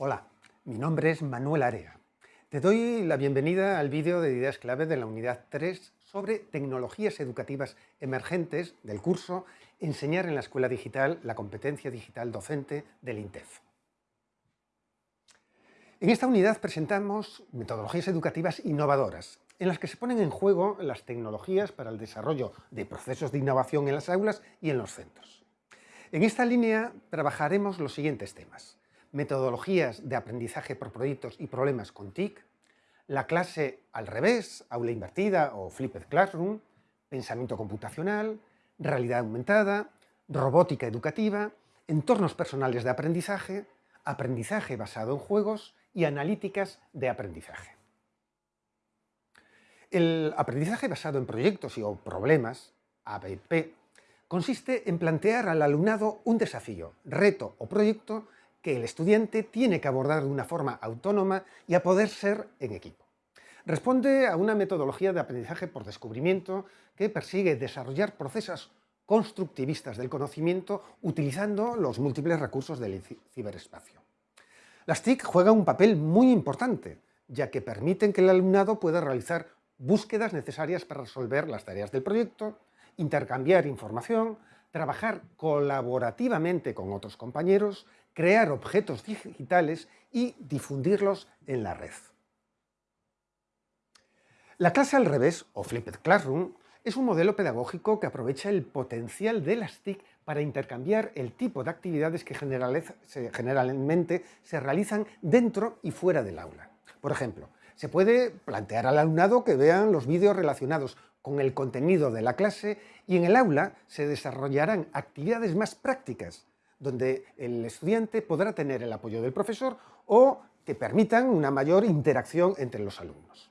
Hola, mi nombre es Manuel Area. Te doy la bienvenida al vídeo de ideas clave de la unidad 3 sobre tecnologías educativas emergentes del curso Enseñar en la Escuela Digital la competencia digital docente del INTEF. En esta unidad presentamos metodologías educativas innovadoras, en las que se ponen en juego las tecnologías para el desarrollo de procesos de innovación en las aulas y en los centros. En esta línea trabajaremos los siguientes temas metodologías de aprendizaje por proyectos y problemas con TIC, la clase al revés, aula invertida o flipped classroom, pensamiento computacional, realidad aumentada, robótica educativa, entornos personales de aprendizaje, aprendizaje basado en juegos y analíticas de aprendizaje. El aprendizaje basado en proyectos y o problemas, ABP, consiste en plantear al alumnado un desafío, reto o proyecto que el estudiante tiene que abordar de una forma autónoma y a poder ser en equipo. Responde a una metodología de aprendizaje por descubrimiento que persigue desarrollar procesos constructivistas del conocimiento utilizando los múltiples recursos del ciberespacio. Las TIC juegan un papel muy importante, ya que permiten que el alumnado pueda realizar búsquedas necesarias para resolver las tareas del proyecto, intercambiar información, trabajar colaborativamente con otros compañeros, crear objetos digitales y difundirlos en la red. La clase al revés, o Flipped Classroom, es un modelo pedagógico que aprovecha el potencial de las TIC para intercambiar el tipo de actividades que generalmente se realizan dentro y fuera del aula. Por ejemplo, se puede plantear al alumnado que vean los vídeos relacionados con el contenido de la clase y en el aula se desarrollarán actividades más prácticas, donde el estudiante podrá tener el apoyo del profesor o que permitan una mayor interacción entre los alumnos.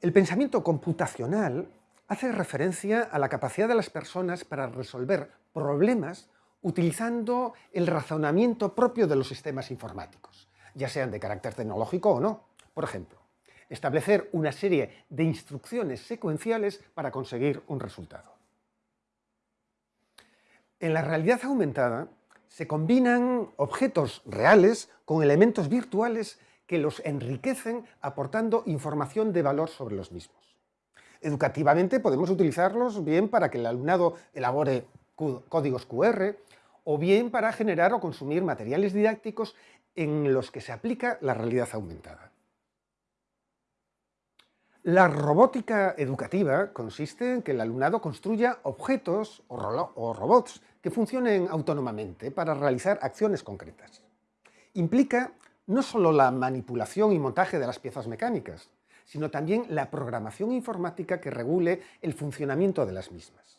El pensamiento computacional hace referencia a la capacidad de las personas para resolver problemas utilizando el razonamiento propio de los sistemas informáticos, ya sean de carácter tecnológico o no. Por ejemplo, establecer una serie de instrucciones secuenciales para conseguir un resultado. En la realidad aumentada se combinan objetos reales con elementos virtuales que los enriquecen aportando información de valor sobre los mismos. Educativamente podemos utilizarlos bien para que el alumnado elabore códigos QR o bien para generar o consumir materiales didácticos en los que se aplica la realidad aumentada. La robótica educativa consiste en que el alumnado construya objetos o, robots que funcionen autónomamente para realizar acciones concretas. Implica no solo la manipulación y montaje de las piezas mecánicas, sino también la programación informática que regule el funcionamiento de las mismas.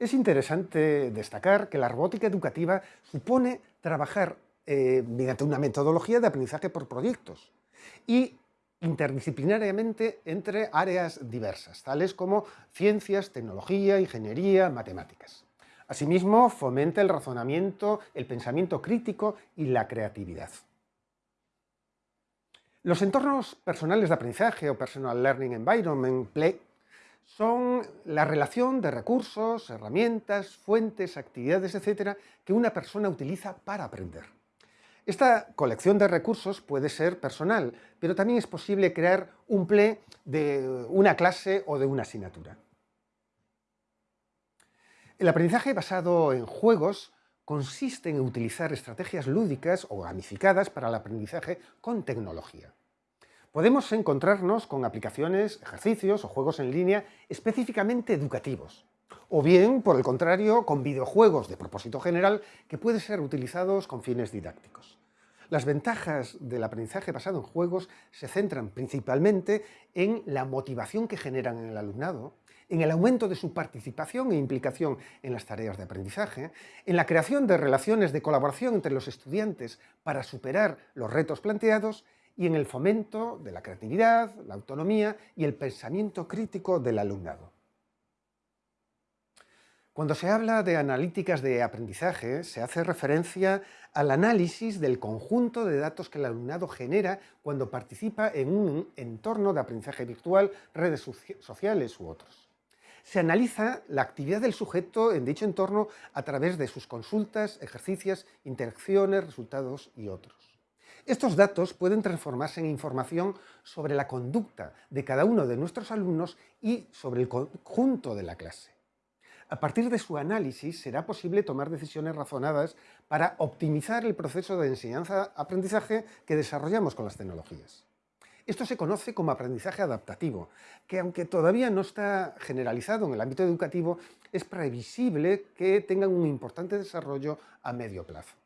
Es interesante destacar que la robótica educativa supone trabajar eh, mediante una metodología de aprendizaje por proyectos y interdisciplinariamente entre áreas diversas, tales como ciencias, tecnología, ingeniería, matemáticas. Asimismo, fomenta el razonamiento, el pensamiento crítico y la creatividad. Los entornos personales de aprendizaje o Personal Learning Environment, PLE, son la relación de recursos, herramientas, fuentes, actividades, etcétera, que una persona utiliza para aprender. Esta colección de recursos puede ser personal, pero también es posible crear un PLE de una clase o de una asignatura. El aprendizaje basado en juegos consiste en utilizar estrategias lúdicas o gamificadas para el aprendizaje con tecnología. Podemos encontrarnos con aplicaciones, ejercicios o juegos en línea específicamente educativos, o bien, por el contrario, con videojuegos de propósito general que pueden ser utilizados con fines didácticos. Las ventajas del aprendizaje basado en juegos se centran principalmente en la motivación que generan en el alumnado, en el aumento de su participación e implicación en las tareas de aprendizaje, en la creación de relaciones de colaboración entre los estudiantes para superar los retos planteados y en el fomento de la creatividad, la autonomía y el pensamiento crítico del alumnado. Cuando se habla de analíticas de aprendizaje, se hace referencia al análisis del conjunto de datos que el alumnado genera cuando participa en un entorno de aprendizaje virtual, redes sociales u otros. Se analiza la actividad del sujeto en dicho entorno a través de sus consultas, ejercicios, interacciones, resultados y otros. Estos datos pueden transformarse en información sobre la conducta de cada uno de nuestros alumnos y sobre el conjunto de la clase. A partir de su análisis será posible tomar decisiones razonadas para optimizar el proceso de enseñanza-aprendizaje que desarrollamos con las tecnologías. Esto se conoce como aprendizaje adaptativo, que aunque todavía no está generalizado en el ámbito educativo, es previsible que tenga un importante desarrollo a medio plazo.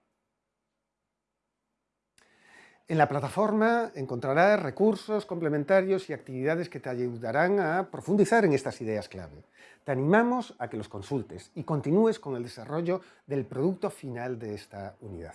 En la plataforma encontrarás recursos complementarios y actividades que te ayudarán a profundizar en estas ideas clave. Te animamos a que los consultes y continúes con el desarrollo del producto final de esta unidad.